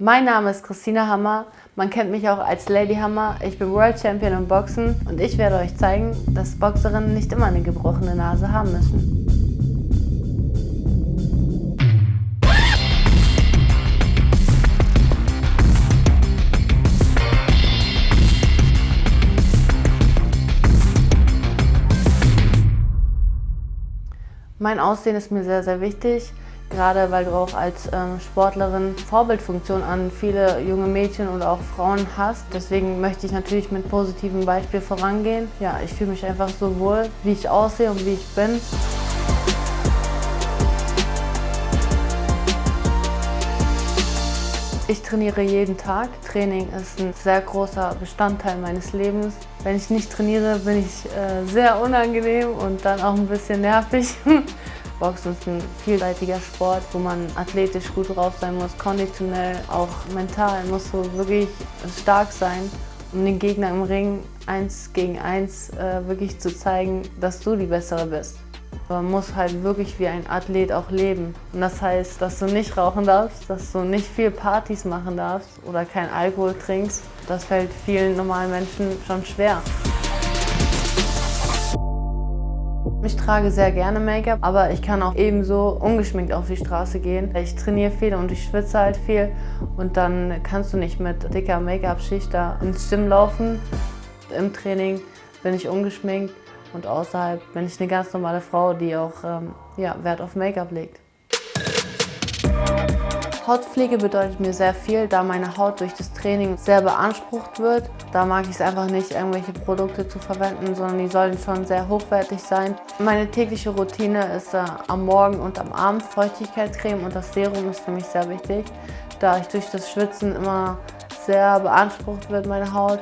Mein Name ist Christina Hammer. Man kennt mich auch als Lady Hammer. Ich bin World Champion im Boxen und ich werde euch zeigen, dass Boxerinnen nicht immer eine gebrochene Nase haben müssen. Mein Aussehen ist mir sehr, sehr wichtig gerade weil du auch als ähm, Sportlerin Vorbildfunktion an viele junge Mädchen und auch Frauen hast. Deswegen möchte ich natürlich mit positivem Beispiel vorangehen. Ja, ich fühle mich einfach so wohl, wie ich aussehe und wie ich bin. Ich trainiere jeden Tag. Training ist ein sehr großer Bestandteil meines Lebens. Wenn ich nicht trainiere, bin ich äh, sehr unangenehm und dann auch ein bisschen nervig. Boxen ist ein vielseitiger Sport, wo man athletisch gut drauf sein muss, konditionell, auch mental muss so wirklich stark sein, um den Gegner im Ring eins gegen eins äh, wirklich zu zeigen, dass du die Bessere bist. Man muss halt wirklich wie ein Athlet auch leben. Und das heißt, dass du nicht rauchen darfst, dass du nicht viel Partys machen darfst oder kein Alkohol trinkst. Das fällt vielen normalen Menschen schon schwer. Ich trage sehr gerne Make-up, aber ich kann auch ebenso ungeschminkt auf die Straße gehen. Ich trainiere viel und ich schwitze halt viel und dann kannst du nicht mit dicker Make-up-Schicht da ins Gym laufen. Im Training bin ich ungeschminkt und außerhalb bin ich eine ganz normale Frau, die auch ähm, ja, Wert auf Make-up legt. Hautpflege bedeutet mir sehr viel, da meine Haut durch das Training sehr beansprucht wird. Da mag ich es einfach nicht, irgendwelche Produkte zu verwenden, sondern die sollen schon sehr hochwertig sein. Meine tägliche Routine ist äh, am Morgen und am Abend Feuchtigkeitscreme und das Serum ist für mich sehr wichtig, da ich durch das Schwitzen immer sehr beansprucht wird, meine Haut.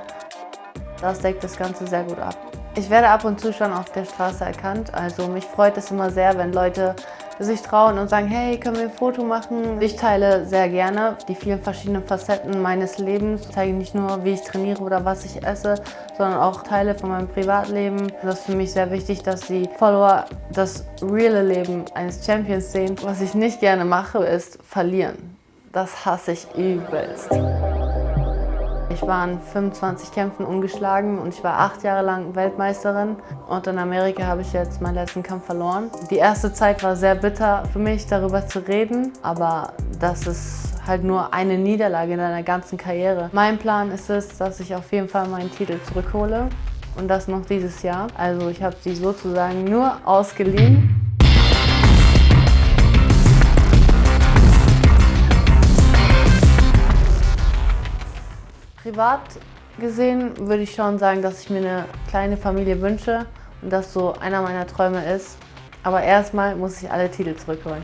Das deckt das Ganze sehr gut ab. Ich werde ab und zu schon auf der Straße erkannt, also mich freut es immer sehr, wenn Leute sich trauen und sagen, hey, können wir ein Foto machen? Ich teile sehr gerne die vielen verschiedenen Facetten meines Lebens. Ich zeige nicht nur, wie ich trainiere oder was ich esse, sondern auch Teile von meinem Privatleben. Das ist für mich sehr wichtig, dass die Follower das reale Leben eines Champions sehen. Was ich nicht gerne mache, ist verlieren. Das hasse ich übelst. Ich war in 25 Kämpfen ungeschlagen und ich war acht Jahre lang Weltmeisterin. Und in Amerika habe ich jetzt meinen letzten Kampf verloren. Die erste Zeit war sehr bitter für mich, darüber zu reden. Aber das ist halt nur eine Niederlage in deiner ganzen Karriere. Mein Plan ist es, dass ich auf jeden Fall meinen Titel zurückhole. Und das noch dieses Jahr. Also ich habe sie sozusagen nur ausgeliehen. Privat gesehen würde ich schon sagen, dass ich mir eine kleine Familie wünsche und das so einer meiner Träume ist. Aber erstmal muss ich alle Titel zurückholen.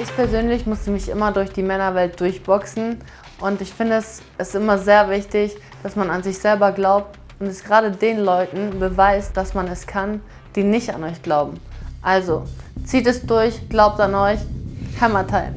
Ich persönlich musste mich immer durch die Männerwelt durchboxen und ich finde es ist immer sehr wichtig, dass man an sich selber glaubt und es gerade den Leuten beweist, dass man es kann, die nicht an euch glauben. Also, zieht es durch, glaubt an euch, Hammer Time!